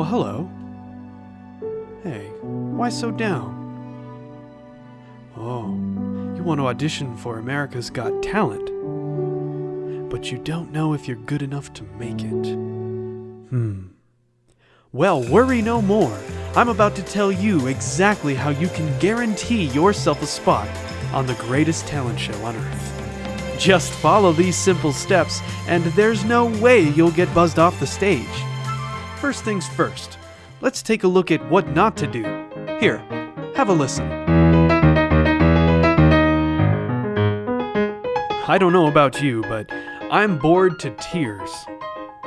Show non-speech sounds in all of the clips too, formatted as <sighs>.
Well, hello. Hey, why so down? Oh, you want to audition for America's Got Talent. But you don't know if you're good enough to make it. Hmm. Well, worry no more. I'm about to tell you exactly how you can guarantee yourself a spot on the greatest talent show on earth. Just follow these simple steps, and there's no way you'll get buzzed off the stage. First things first, let's take a look at what not to do. Here, have a listen. I don't know about you, but I'm bored to tears.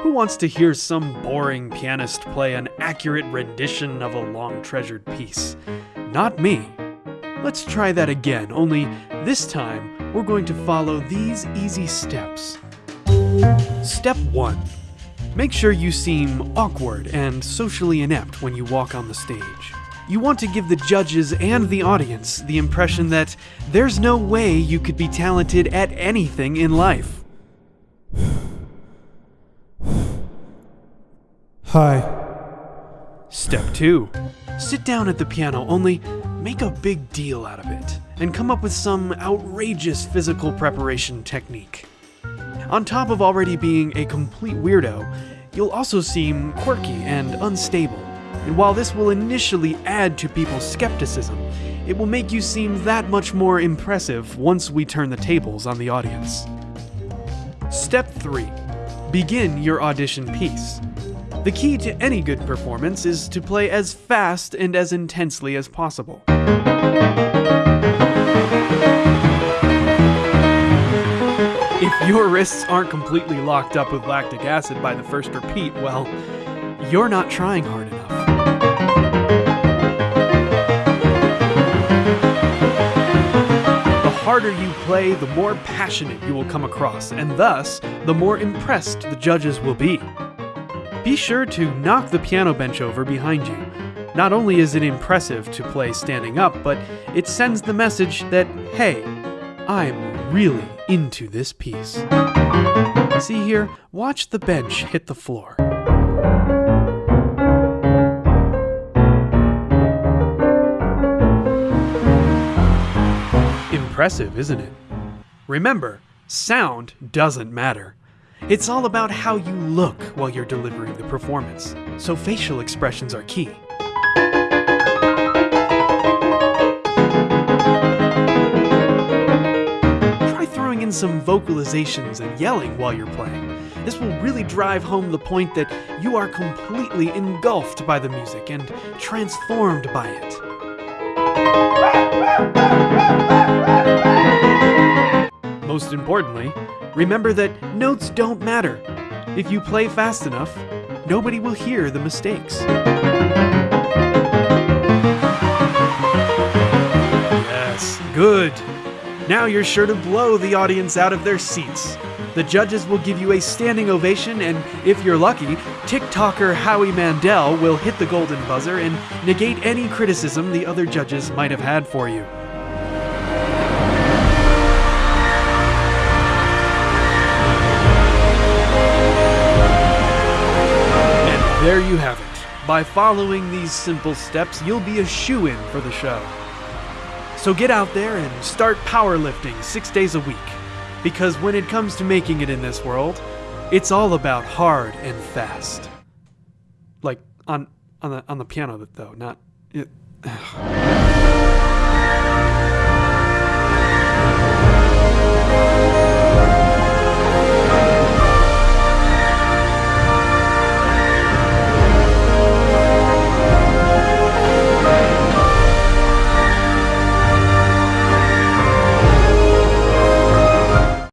Who wants to hear some boring pianist play an accurate rendition of a long treasured piece? Not me. Let's try that again, only this time we're going to follow these easy steps. Step 1 Make sure you seem awkward and socially inept when you walk on the stage. You want to give the judges and the audience the impression that there's no way you could be talented at anything in life. Hi. Step 2. Sit down at the piano, only make a big deal out of it, and come up with some outrageous physical preparation technique. On top of already being a complete weirdo, you'll also seem quirky and unstable. And while this will initially add to people's skepticism, it will make you seem that much more impressive once we turn the tables on the audience. Step 3. Begin your audition piece. The key to any good performance is to play as fast and as intensely as possible. Your wrists aren't completely locked up with lactic acid by the first repeat, well, you're not trying hard enough. The harder you play, the more passionate you will come across, and thus, the more impressed the judges will be. Be sure to knock the piano bench over behind you. Not only is it impressive to play standing up, but it sends the message that, hey, I'm really into this piece. See here, watch the bench hit the floor. Impressive, isn't it? Remember, sound doesn't matter. It's all about how you look while you're delivering the performance, so facial expressions are key. Throwing in some vocalizations and yelling while you're playing. This will really drive home the point that you are completely engulfed by the music and transformed by it. Most importantly, remember that notes don't matter. If you play fast enough, nobody will hear the mistakes. Yes, good. Now you're sure to blow the audience out of their seats. The judges will give you a standing ovation, and if you're lucky, TikToker Howie Mandel will hit the golden buzzer and negate any criticism the other judges might have had for you. And there you have it. By following these simple steps, you'll be a shoo in for the show. So get out there and start powerlifting six days a week. Because when it comes to making it in this world, it's all about hard and fast. Like on on the on the piano though, not it, <sighs>